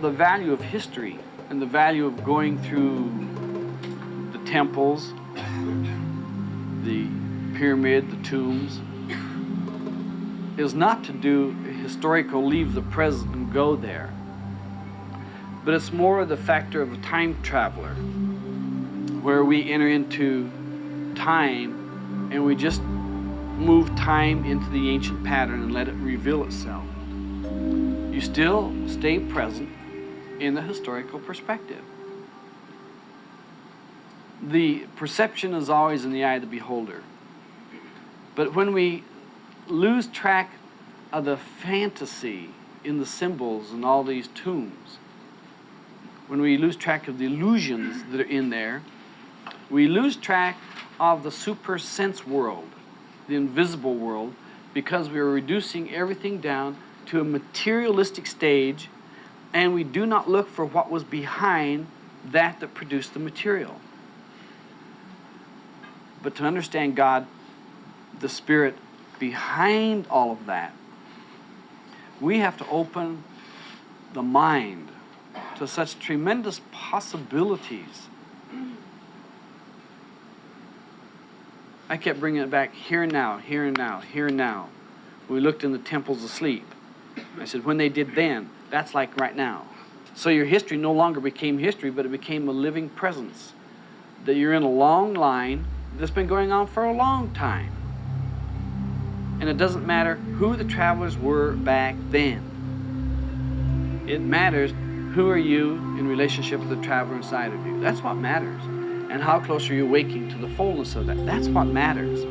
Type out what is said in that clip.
The value of history and the value of going through the temples, the pyramid, the tombs, is not to do historical leave the present and go there. But it's more the factor of a time traveler, where we enter into time and we just move time into the ancient pattern and let it reveal itself. You still stay present in the historical perspective. The perception is always in the eye of the beholder. But when we lose track of the fantasy in the symbols and all these tombs, when we lose track of the illusions that are in there, we lose track of the super sense world, the invisible world, because we are reducing everything down to a materialistic stage and we do not look for what was behind that that produced the material. But to understand God, the Spirit behind all of that, we have to open the mind to such tremendous possibilities. I kept bringing it back here and now, here and now, here and now. We looked in the temples asleep. I said, when they did then, that's like right now. So your history no longer became history, but it became a living presence. That you're in a long line that's been going on for a long time. And it doesn't matter who the travelers were back then. It matters who are you in relationship with the traveler inside of you. That's what matters. And how close are you waking to the fullness of that? That's what matters.